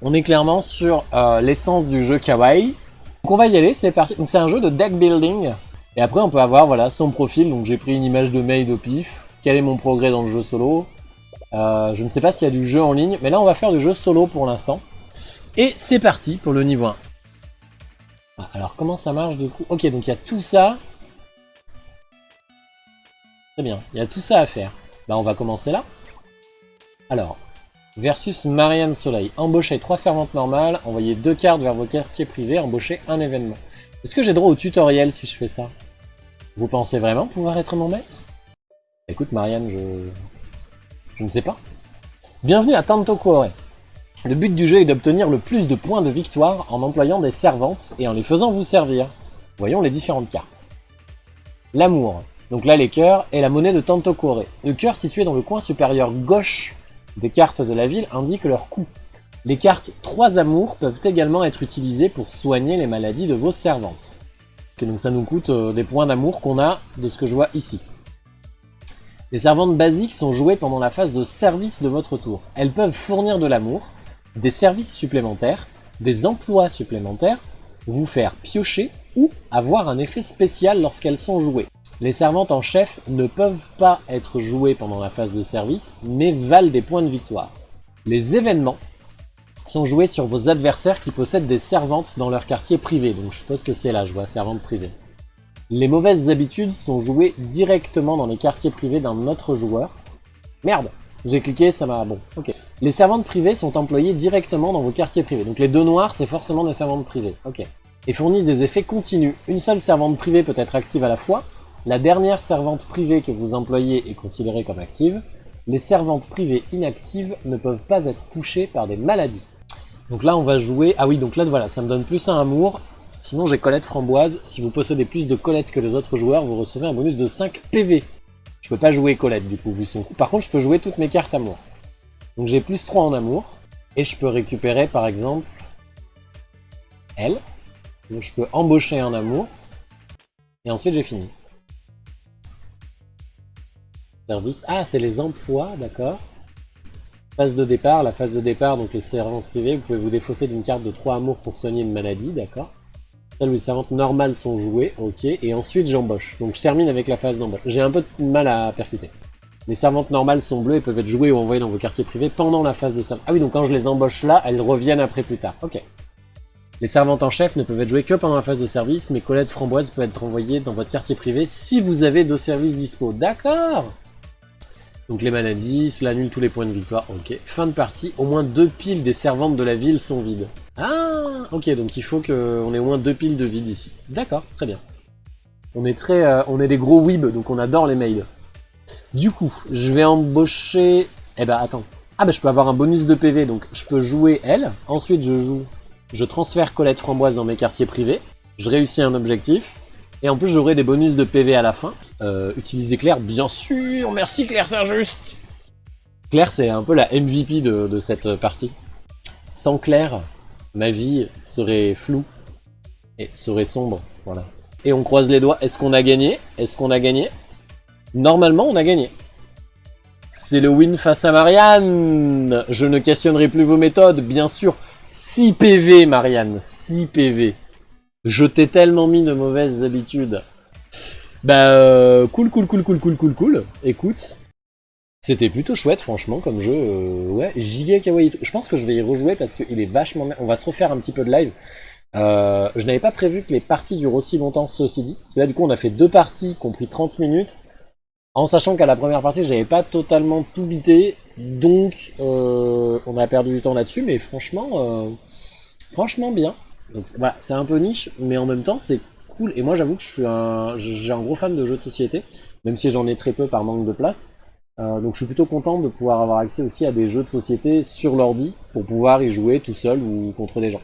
On est clairement sur euh, l'essence du jeu kawaii. Donc on va y aller, c'est parti. Donc c'est un jeu de deck building. Et après on peut avoir voilà son profil. Donc j'ai pris une image de maid au pif. Quel est mon progrès dans le jeu solo? Euh, Je ne sais pas s'il y a du jeu en ligne. Mais là on va faire du jeu solo pour l'instant. Et c'est parti pour le niveau 1. Ah, alors comment ça marche du coup? Ok donc il y a tout ça. Très bien, il y a tout ça à faire. Bah on va commencer là. Alors, versus Marianne Soleil. Embaucher trois servantes normales, envoyer deux cartes vers vos quartiers privés, embaucher un événement. Est-ce que j'ai droit au tutoriel si je fais ça? Vous pensez vraiment pouvoir être mon maître? Écoute Marianne, je... Je ne sais pas. Bienvenue à Tanto Cuore. Le but du jeu est d'obtenir le plus de points de victoire en employant des servantes et en les faisant vous servir. Voyons les différentes cartes. L'amour. Donc là les cœurs et la monnaie de Tanto Cuore. Le cœur situé dans le coin supérieur gauche des cartes de la ville indiquent leur coût. Les cartes 3 amours peuvent également être utilisées pour soigner les maladies de vos servantes. donc ça nous coûte euh, des points d'amour qu'on a de ce que je vois ici. Les servantes basiques sont jouées pendant la phase de service de votre tour. Elles peuvent fournir de l'amour, des services supplémentaires, des emplois supplémentaires, vous faire piocher ou avoir un effet spécial lorsqu'elles sont jouées. Les servantes en chef ne peuvent pas être jouées pendant la phase de service, mais valent des points de victoire. Les événements sont joués sur vos adversaires qui possèdent des servantes dans leur quartier privé, donc je suppose que c'est là, je vois, servante privée. Les mauvaises habitudes sont jouées directement dans les quartiers privés d'un autre joueur. Merde J'ai cliqué, ça m'a... bon, ok. Les servantes privées sont employées directement dans vos quartiers privés, donc les deux noirs, c'est forcément des servantes privées, ok. Et fournissent des effets continus. Une seule servante privée peut être active à la fois, la dernière servante privée que vous employez est considérée comme active. Les servantes privées inactives ne peuvent pas être touchées par des maladies. Donc là, on va jouer... Ah oui, donc là, voilà, ça me donne plus un amour. Sinon, j'ai Colette Framboise. Si vous possédez plus de Colette que les autres joueurs, vous recevez un bonus de 5 PV. Je peux pas jouer Colette, du coup, vu son coup. Par contre, je peux jouer toutes mes cartes amour. Donc j'ai plus 3 en amour. Et je peux récupérer, par exemple, elle. Donc je peux embaucher un amour. Et ensuite, j'ai fini. Ah, c'est les emplois, d'accord. Phase de départ, la phase de départ, donc les servantes privées, vous pouvez vous défausser d'une carte de 3 amours pour soigner une maladie, d'accord. Celles où les servantes normales sont jouées, ok, et ensuite j'embauche. Donc je termine avec la phase d'embauche. J'ai un peu de mal à percuter. Les servantes normales sont bleues et peuvent être jouées ou envoyées dans vos quartiers privés pendant la phase de servante. Ah oui, donc quand je les embauche là, elles reviennent après plus tard, ok. Les servantes en chef ne peuvent être jouées que pendant la phase de service, mais Colette Framboise peut être envoyée dans votre quartier privé si vous avez deux services dispo. D'accord donc les maladies, cela annule tous les points de victoire. Ok. Fin de partie. Au moins deux piles des servantes de la ville sont vides. Ah Ok, donc il faut qu'on ait au moins deux piles de vide ici. D'accord, très bien. On est très, euh, on est des gros weeb, donc on adore les mails. Du coup, je vais embaucher... Eh ben, attends. Ah ben, je peux avoir un bonus de PV, donc je peux jouer elle. Ensuite, je joue... Je transfère Colette Framboise dans mes quartiers privés. Je réussis un objectif. Et en plus, j'aurai des bonus de PV à la fin. Euh, utiliser Claire, bien sûr Merci Claire, c'est injuste Claire, c'est un peu la MVP de, cette partie. Sans Claire, ma vie serait floue et serait sombre. Voilà. Et on croise les doigts. Est-ce qu'on a gagné? Est-ce qu'on a gagné? Normalement, on a gagné. C'est le win face à Marianne Je ne questionnerai plus vos méthodes, bien sûr. 6 PV, Marianne. 6 PV. Je t'ai tellement mis de mauvaises habitudes. Bah, cool, cool, cool, cool, cool, cool, cool. Écoute, c'était plutôt chouette, franchement, comme jeu. Euh, ouais, giga kawaii. Je pense que je vais y rejouer parce qu'il est vachement... On va se refaire un petit peu de live. Euh, je n'avais pas prévu que les parties durent aussi longtemps, ceci dit. Là, du coup, on a fait deux parties qui ont pris 30 minutes. En sachant qu'à la première partie, j'avais pas totalement tout bité. Donc, euh, on a perdu du temps là-dessus. Mais franchement, franchement bien. Donc voilà, c'est un peu niche, mais en même temps, c'est cool. Et moi, j'avoue que je suis un, j'ai un gros fan de jeux de société, même si j'en ai très peu par manque de place. Euh, donc je suis plutôt content de pouvoir avoir accès aussi à des jeux de société sur l'ordi pour pouvoir y jouer tout seul ou contre des gens.